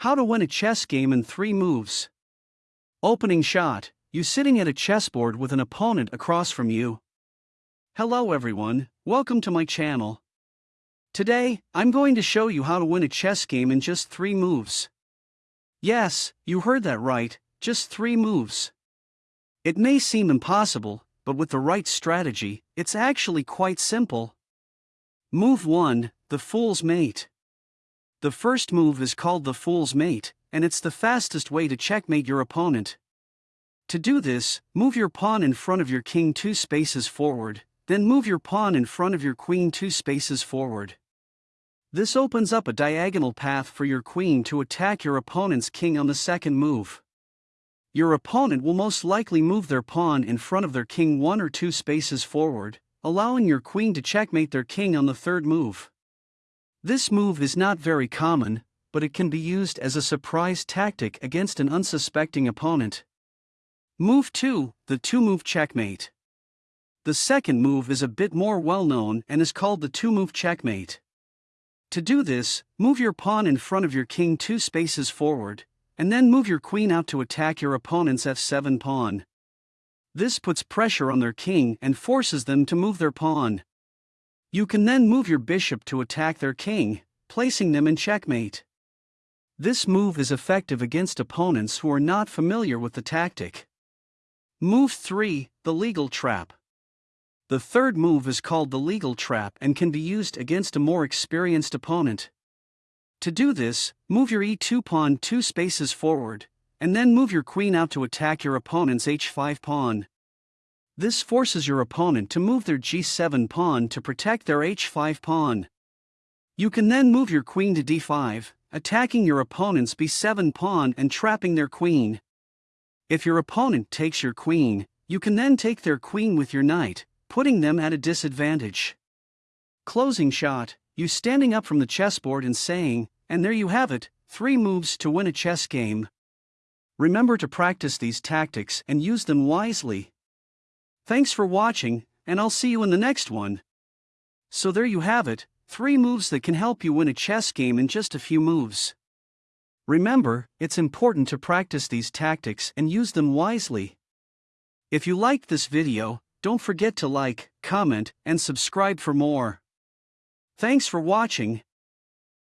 How to win a chess game in 3 moves. Opening shot You sitting at a chessboard with an opponent across from you. Hello everyone, welcome to my channel. Today, I'm going to show you how to win a chess game in just 3 moves. Yes, you heard that right, just 3 moves. It may seem impossible, but with the right strategy, it's actually quite simple. Move 1 The Fool's Mate. The first move is called the Fool's Mate, and it's the fastest way to checkmate your opponent. To do this, move your pawn in front of your king two spaces forward, then move your pawn in front of your queen two spaces forward. This opens up a diagonal path for your queen to attack your opponent's king on the second move. Your opponent will most likely move their pawn in front of their king one or two spaces forward, allowing your queen to checkmate their king on the third move. This move is not very common, but it can be used as a surprise tactic against an unsuspecting opponent. Move 2 The two move checkmate. The second move is a bit more well known and is called the two move checkmate. To do this, move your pawn in front of your king two spaces forward, and then move your queen out to attack your opponent's f7 pawn. This puts pressure on their king and forces them to move their pawn. You can then move your bishop to attack their king, placing them in checkmate. This move is effective against opponents who are not familiar with the tactic. Move 3 The Legal Trap. The third move is called the legal trap and can be used against a more experienced opponent. To do this, move your e2 pawn two spaces forward, and then move your queen out to attack your opponent's h5 pawn. This forces your opponent to move their g7 pawn to protect their h5 pawn. You can then move your queen to d5, attacking your opponent's b7 pawn and trapping their queen. If your opponent takes your queen, you can then take their queen with your knight, putting them at a disadvantage. Closing shot, you standing up from the chessboard and saying, and there you have it, 3 moves to win a chess game. Remember to practice these tactics and use them wisely. Thanks for watching, and I'll see you in the next one. So there you have it, 3 moves that can help you win a chess game in just a few moves. Remember, it's important to practice these tactics and use them wisely. If you liked this video, don't forget to like, comment, and subscribe for more. Thanks for watching.